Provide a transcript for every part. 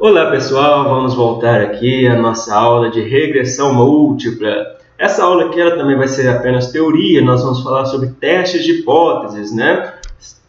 Olá pessoal, vamos voltar aqui à nossa aula de regressão múltipla. Essa aula aqui ela também vai ser apenas teoria, nós vamos falar sobre testes de hipóteses, né?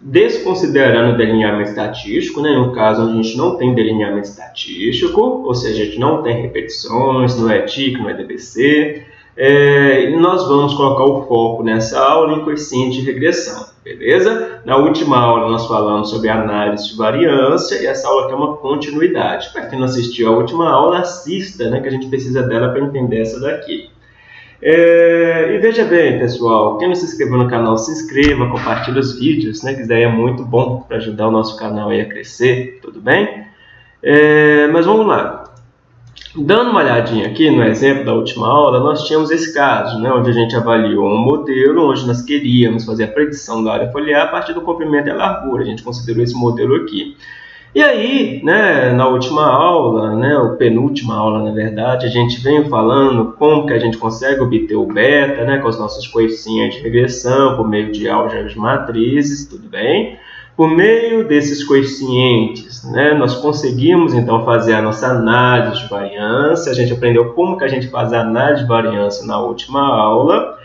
Desconsiderando o delineamento estatístico, né? no caso onde a gente não tem delineamento estatístico, ou seja, a gente não tem repetições, não é TIC, não é DBC, é, nós vamos colocar o foco nessa aula em coeficiente de regressão beleza? Na última aula nós falamos sobre análise de variância e essa aula aqui é uma continuidade. Para quem não assistiu a última aula, assista, né, que a gente precisa dela para entender essa daqui. É, e veja bem, pessoal, quem não se inscreveu no canal, se inscreva, compartilhe os vídeos, né, que isso daí é muito bom para ajudar o nosso canal a crescer, tudo bem? É, mas vamos lá. Dando uma olhadinha aqui no exemplo da última aula, nós tínhamos esse caso, né, onde a gente avaliou um modelo onde nós queríamos fazer a predição da área foliar a partir do comprimento e a largura. A gente considerou esse modelo aqui. E aí, né, na última aula, né, ou penúltima aula, na verdade, a gente veio falando como que a gente consegue obter o beta, né, com os nossos coeficientes de regressão, por meio de álgebras matrizes, tudo bem? Por meio desses coeficientes, né, nós conseguimos então fazer a nossa análise de variância. A gente aprendeu como que a gente faz a análise de variância na última aula.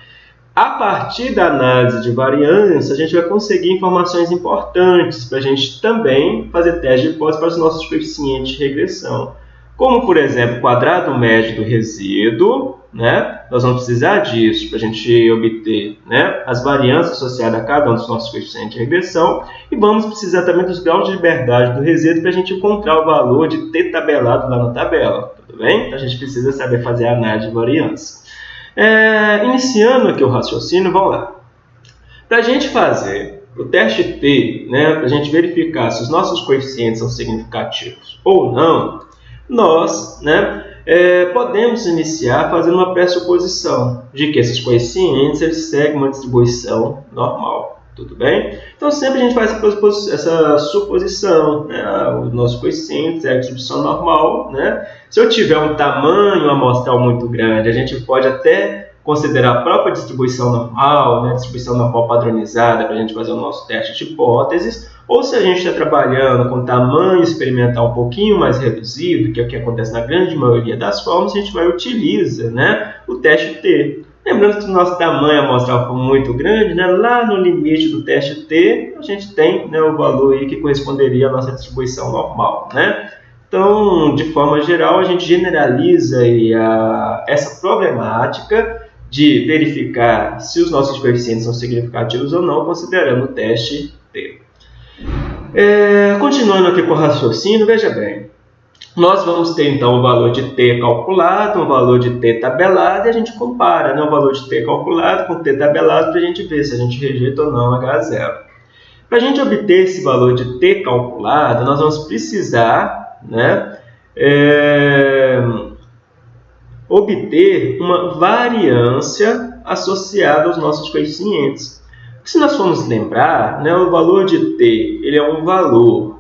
A partir da análise de variância, a gente vai conseguir informações importantes para a gente também fazer teste de hipótese para os nossos coeficientes de regressão. Como, por exemplo, o quadrado médio do resíduo, né? Nós vamos precisar disso para a gente obter né, as variâncias associadas a cada um dos nossos coeficientes de regressão e vamos precisar também dos graus de liberdade do resíduo para a gente encontrar o valor de t tabelado lá na tabela, tudo bem? Então a gente precisa saber fazer a análise de variância. É, iniciando aqui o raciocínio, vamos lá. Para a gente fazer o teste T, né, para a gente verificar se os nossos coeficientes são significativos ou não, nós né, é, podemos iniciar fazendo uma pressuposição de que esses coeficientes eles seguem uma distribuição normal. Tudo bem? Então, sempre a gente faz essa suposição. Né? O nosso coeficiente é a distribuição normal. Né? Se eu tiver um tamanho amostral muito grande, a gente pode até considerar a própria distribuição normal, né? distribuição normal padronizada, para a gente fazer o nosso teste de hipóteses, ou se a gente está trabalhando com tamanho experimental um pouquinho mais reduzido, que é o que acontece na grande maioria das formas, a gente vai utilizar né, o teste T. Lembrando que o nosso tamanho amostral for muito grande, né, lá no limite do teste T, a gente tem né, o valor aí que corresponderia à nossa distribuição normal. Né? Então, de forma geral, a gente generaliza aí a, essa problemática de verificar se os nossos coeficientes são significativos ou não, considerando o teste T. É, continuando aqui com o raciocínio, veja bem. Nós vamos ter então o valor de t calculado, o valor de t tabelado, e a gente compara né, o valor de t calculado com t tabelado para a gente ver se a gente rejeita ou não H0. Para a gente obter esse valor de t calculado, nós vamos precisar né, é, obter uma variância associada aos nossos coeficientes. Se nós formos lembrar, né, o valor de t ele é um valor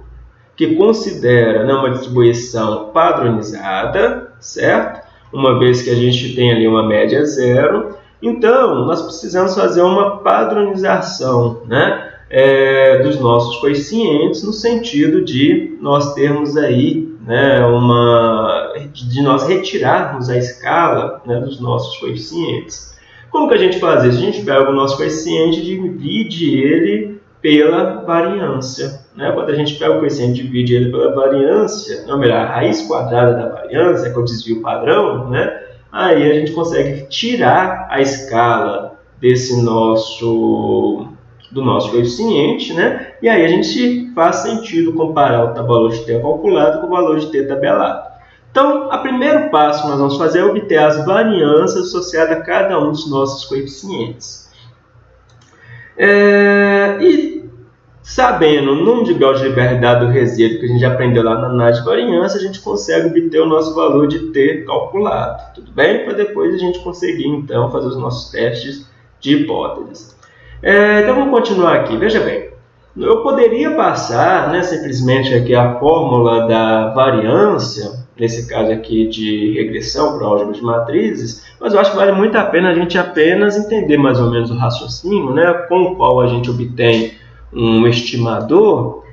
que considera né, uma distribuição padronizada, certo? Uma vez que a gente tem ali uma média zero. Então, nós precisamos fazer uma padronização né, é, dos nossos coeficientes no sentido de nós termos aí né, uma de nós retirarmos a escala né, dos nossos coeficientes. Como que a gente faz isso? A gente pega o nosso coeficiente e divide ele pela variância. Né? Quando a gente pega o coeficiente e divide ele pela variância, não, melhor, a raiz quadrada da variância, que é o desvio padrão, né? aí a gente consegue tirar a escala desse nosso do nosso coeficiente, né? E aí a gente faz sentido comparar o valor de t calculado com o valor de t tabelado. Então, o primeiro passo que nós vamos fazer é obter as variâncias associadas a cada um dos nossos coeficientes. É, e sabendo o número de graus de liberdade do resíduo que a gente aprendeu lá na análise de variância, a gente consegue obter o nosso valor de t calculado, tudo bem? Para depois a gente conseguir, então, fazer os nossos testes de hipóteses. É, então, vamos continuar aqui. Veja bem, eu poderia passar né, simplesmente aqui a fórmula da variância nesse caso aqui de regressão para álgebra de matrizes, mas eu acho que vale muito a pena a gente apenas entender mais ou menos o raciocínio, né, com o qual a gente obtém um estimador.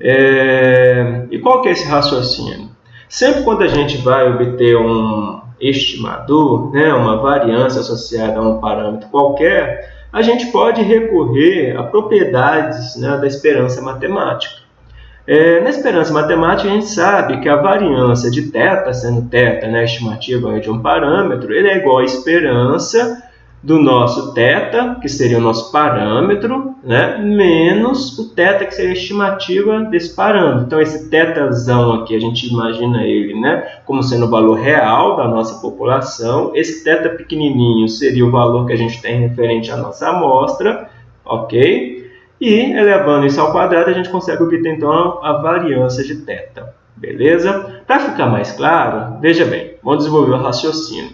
É... E qual que é esse raciocínio? Sempre quando a gente vai obter um estimador, né, uma variância associada a um parâmetro qualquer, a gente pode recorrer a propriedades né, da esperança matemática. É, na esperança matemática, a gente sabe que a variância de θ, sendo θ né, a estimativa de um parâmetro, ele é igual à esperança do nosso θ, que seria o nosso parâmetro, né, menos o θ, que seria a estimativa desse parâmetro. Então, esse θzão aqui, a gente imagina ele né, como sendo o valor real da nossa população. Esse θ pequenininho seria o valor que a gente tem referente à nossa amostra, ok? E, elevando isso ao quadrado, a gente consegue obter, então, a variância de θ. Beleza? Para ficar mais claro, veja bem, vamos desenvolver o raciocínio.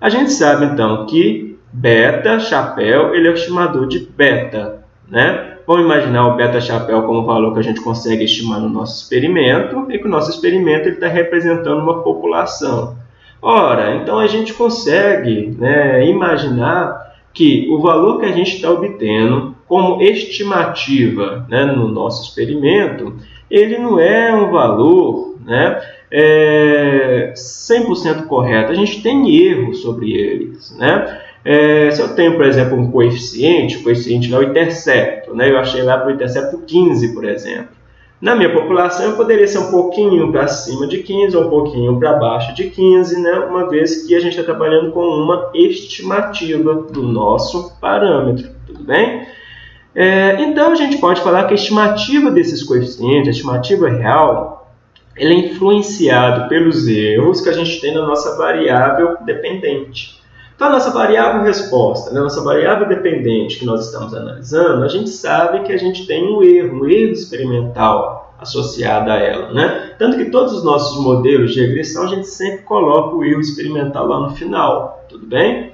A gente sabe, então, que beta chapéu ele é o estimador de beta, né? Vamos imaginar o beta chapéu como valor que a gente consegue estimar no nosso experimento e que o nosso experimento está representando uma população. Ora, então a gente consegue né, imaginar que o valor que a gente está obtendo como estimativa né, no nosso experimento, ele não é um valor né, é 100% correto. A gente tem erros sobre eles. Né? É, se eu tenho, por exemplo, um coeficiente, o coeficiente é o intercepto, né? eu achei lá para o intercepto 15, por exemplo. Na minha população, eu poderia ser um pouquinho para cima de 15 ou um pouquinho para baixo de 15, né? uma vez que a gente está trabalhando com uma estimativa do nosso parâmetro, tudo bem? É, então, a gente pode falar que a estimativa desses coeficientes, a estimativa real, ele é influenciado pelos erros que a gente tem na nossa variável dependente. Então, a nossa variável resposta, né, a nossa variável dependente que nós estamos analisando, a gente sabe que a gente tem um erro, um erro experimental associado a ela. Né? Tanto que todos os nossos modelos de regressão, a gente sempre coloca o erro experimental lá no final, tudo bem?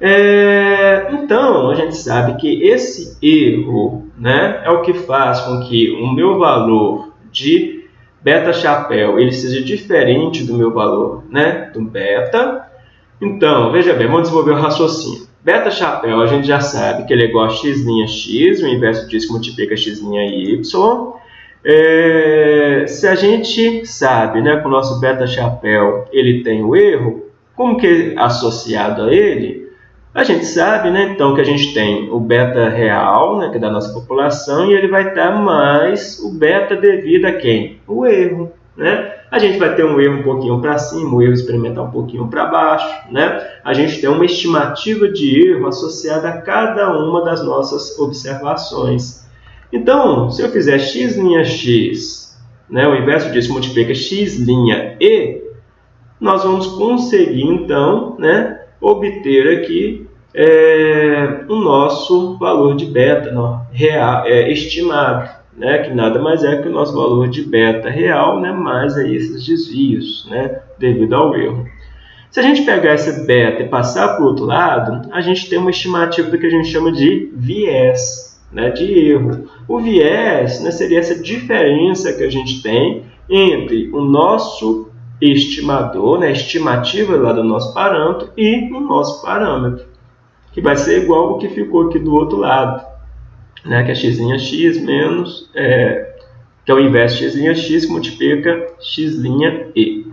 É, então, a gente sabe que esse erro né, é o que faz com que o meu valor de beta chapéu ele seja diferente do meu valor né, do beta, então, veja bem, vamos desenvolver o raciocínio. Beta chapéu, a gente já sabe que ele é igual a x' x, o inverso disso multiplica x' y. É, se a gente sabe né, que o nosso beta chapéu ele tem o erro, como que é associado a ele? A gente sabe, né, então, que a gente tem o beta real, né, que é da nossa população, e ele vai estar mais o beta devido a quem? O erro. Né? A gente vai ter um erro um pouquinho para cima, um erro experimental um pouquinho para baixo. Né? A gente tem uma estimativa de erro associada a cada uma das nossas observações. Então, se eu fizer x' x, né, o inverso disso multiplica x' e, nós vamos conseguir, então, né, obter aqui é, o nosso valor de beta no, real, é, estimado né, que nada mais é que o nosso valor de beta real, né, mais aí esses desvios, né, devido ao erro. Se a gente pegar esse beta e passar para o outro lado, a gente tem uma estimativa do que a gente chama de viés, né, de erro. O viés né, seria essa diferença que a gente tem entre o nosso estimador, né, estimativa lá do nosso parâmetro, e o nosso parâmetro, que vai ser igual ao que ficou aqui do outro lado né, que é x' x menos, é, que é o inverso x' x que multiplica x' e.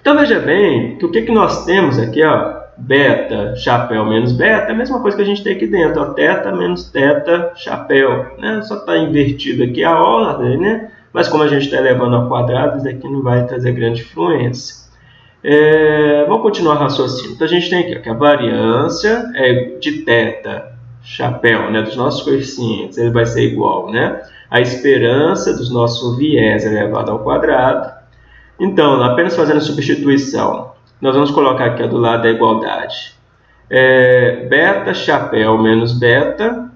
Então veja bem que o que, que nós temos aqui, ó, beta, chapéu menos beta, é a mesma coisa que a gente tem aqui dentro, ó, teta menos teta, chapéu. Né? Só está invertido aqui a ordem, né? Mas como a gente está elevando quadrado, isso aqui não vai trazer grande influência. É, vamos continuar raciocínio. Então a gente tem aqui ó, que a variância é de teta chapéu, né, dos nossos coeficientes, ele vai ser igual, né, a esperança dos nossos viés elevado ao quadrado. Então, apenas fazendo substituição, nós vamos colocar aqui do lado da igualdade. É, beta chapéu menos beta,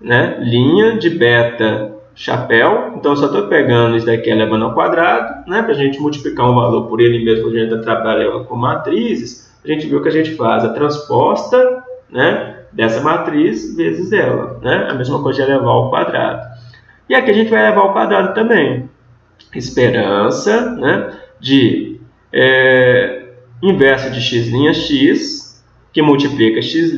né, linha de beta chapéu. Então, eu só estou pegando isso daqui elevando ao quadrado, né, para a gente multiplicar um valor por ele mesmo, a gente está trabalhando com matrizes. A gente viu que a gente faz a transposta, né, dessa matriz vezes ela, né? A mesma coisa de elevar ao quadrado. E aqui a gente vai elevar ao quadrado também. Esperança, né? De é, inverso de x' x, que multiplica x',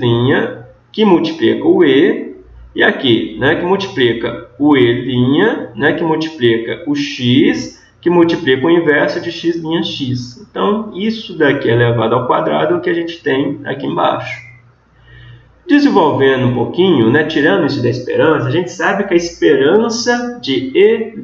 que multiplica o e, e aqui, né? Que multiplica o e', né? Que multiplica o x, que multiplica o inverso de x' x. Então, isso daqui elevado ao quadrado é o que a gente tem aqui embaixo. Desenvolvendo um pouquinho, né, tirando isso da esperança, a gente sabe que a esperança de E'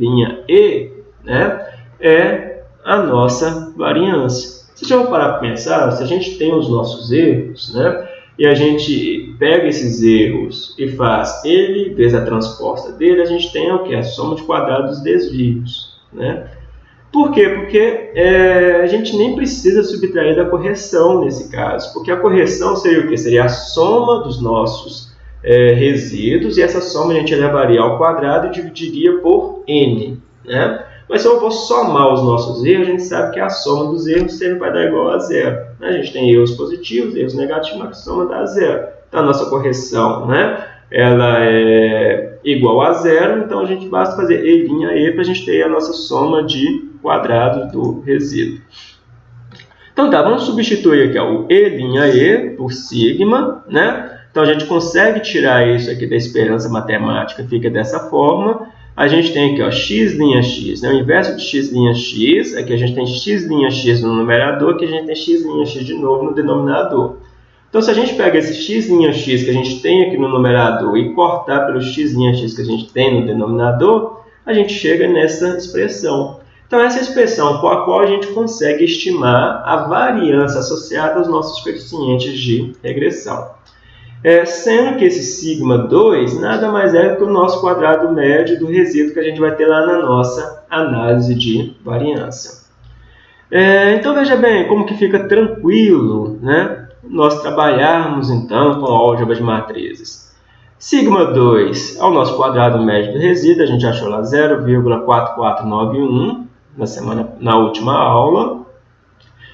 E né, é a nossa variância. Você já vai parar para pensar, se a gente tem os nossos erros, né, e a gente pega esses erros e faz ele vezes a transposta dele, a gente tem o que? A soma de quadrados dos desvios. Né? Por quê? Porque é, a gente nem precisa subtrair da correção nesse caso, porque a correção seria o quê? Seria a soma dos nossos é, resíduos, e essa soma a gente elevaria ao quadrado e dividiria por n. Né? Mas se eu vou somar os nossos erros, a gente sabe que a soma dos erros sempre vai dar igual a zero. Né? A gente tem erros positivos, erros negativos, mas a soma dá zero. A nossa correção né, ela é igual a zero, então a gente basta fazer E' E para a gente ter a nossa soma de quadrado do resíduo. Então tá, vamos substituir aqui ó, o E' E por sigma, né? Então a gente consegue tirar isso aqui da esperança matemática, fica dessa forma a gente tem aqui ó, x' x, né? o inverso de x' x, aqui a gente tem x' x no numerador, aqui a gente tem x' x de novo no denominador. Então, se a gente pega esse x' x que a gente tem aqui no numerador e cortar pelo x' x que a gente tem no denominador, a gente chega nessa expressão. Então, essa expressão com a qual a gente consegue estimar a variância associada aos nossos coeficientes de regressão. É, sendo que esse sigma 2 nada mais é que o nosso quadrado médio do resíduo que a gente vai ter lá na nossa análise de variância. É, então veja bem como que fica tranquilo né, nós trabalharmos então com álgebra de matrizes. Sigma 2 é o nosso quadrado médio do resíduo, a já achou lá 0,4491 na, semana, na última aula.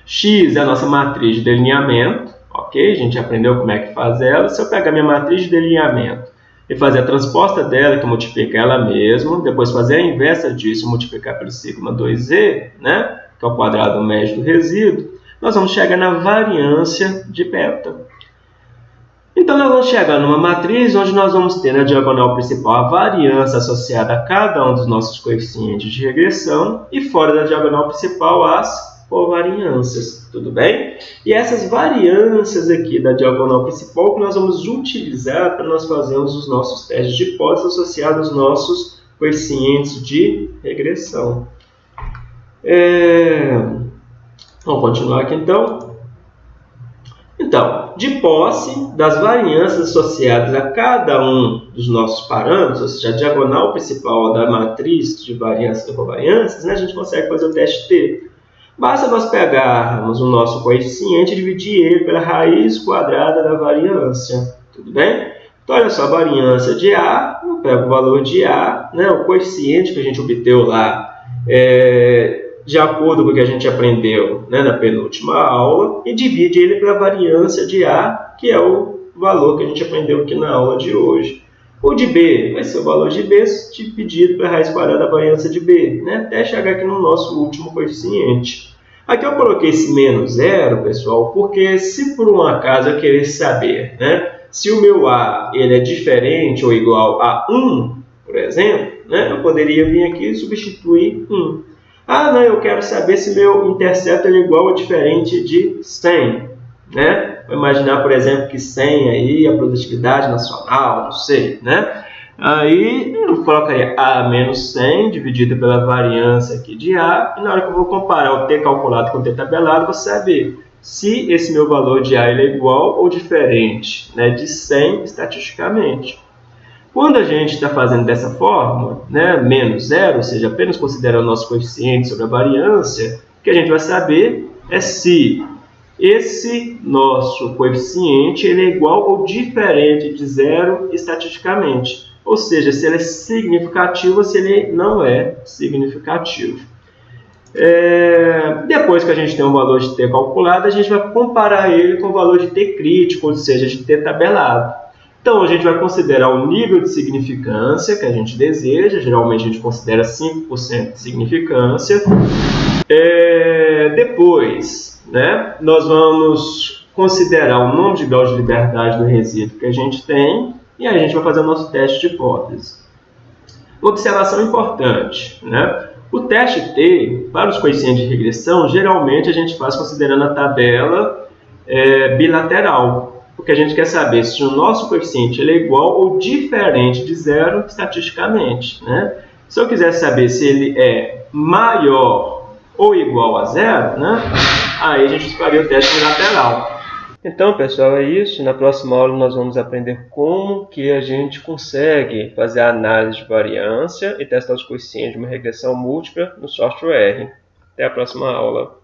X é a nossa matriz de delineamento, ok? A gente aprendeu como é que faz ela. Se eu pegar minha matriz de delineamento e fazer a transposta dela, que multiplica ela mesma, depois fazer a inversa disso, multiplicar pelo sigma 2e, né? que é o quadrado médio do resíduo, nós vamos chegar na variância de beta. Então, nós vamos chegar numa matriz onde nós vamos ter na diagonal principal a variância associada a cada um dos nossos coeficientes de regressão e fora da diagonal principal as por variâncias, tudo bem? E essas variâncias aqui da diagonal principal que nós vamos utilizar para nós fazermos os nossos testes de hipótese associados aos nossos coeficientes de regressão. É... Vamos continuar aqui então. Então, de posse das variâncias associadas a cada um dos nossos parâmetros, ou seja, a diagonal principal da matriz de variâncias e covariâncias, né, a gente consegue fazer o teste T. Basta nós pegarmos o nosso coeficiente e dividir ele pela raiz quadrada da variância. Tudo bem? Então, olha só, a variância de A, eu pego o valor de A, né, o coeficiente que a gente obteve lá, é, de acordo com o que a gente aprendeu né, na penúltima aula, e divide ele pela variância de A, que é o valor que a gente aprendeu aqui na aula de hoje. O de B vai ser o valor de B dividido pela raiz quadrada da variância de B, né, até chegar aqui no nosso último coeficiente. Aqui eu coloquei esse menos zero, pessoal, porque se por um acaso eu querer saber né, se o meu A ele é diferente ou igual a 1, por exemplo, né, eu poderia vir aqui e substituir 1. Ah, não, eu quero saber se meu intercepto é igual ou diferente de 100. Né? Vou imaginar, por exemplo, que 100 aí, a produtividade nacional, não sei, né? Aí eu colocaria A menos 100 dividido pela variância aqui de A. E na hora que eu vou comparar o T calculado com o T tabelado, vou saber se esse meu valor de A é igual ou diferente né, de 100 estatisticamente. Quando a gente está fazendo dessa forma, né, menos zero, ou seja, apenas considerando o nosso coeficiente sobre a variância, o que a gente vai saber é se esse nosso coeficiente ele é igual ou diferente de zero estatisticamente ou seja, se ele é significativo ou se ele não é significativo. É, depois que a gente tem o valor de t calculado, a gente vai comparar ele com o valor de t crítico, ou seja, de t tabelado. Então, a gente vai considerar o nível de significância que a gente deseja, geralmente a gente considera 5% de significância. É, depois, né, nós vamos considerar o número de graus de liberdade do resíduo que a gente tem, e aí a gente vai fazer o nosso teste de hipótese. Uma observação importante, né? O teste T, para os coeficientes de regressão, geralmente a gente faz considerando a tabela é, bilateral, porque a gente quer saber se o nosso coeficiente ele é igual ou diferente de zero estatisticamente. Né? Se eu quiser saber se ele é maior ou igual a zero, né? aí a gente faria o teste bilateral. Então, pessoal, é isso. Na próxima aula nós vamos aprender como que a gente consegue fazer a análise de variância e testar os coeficientes de uma regressão múltipla no software R. Até a próxima aula.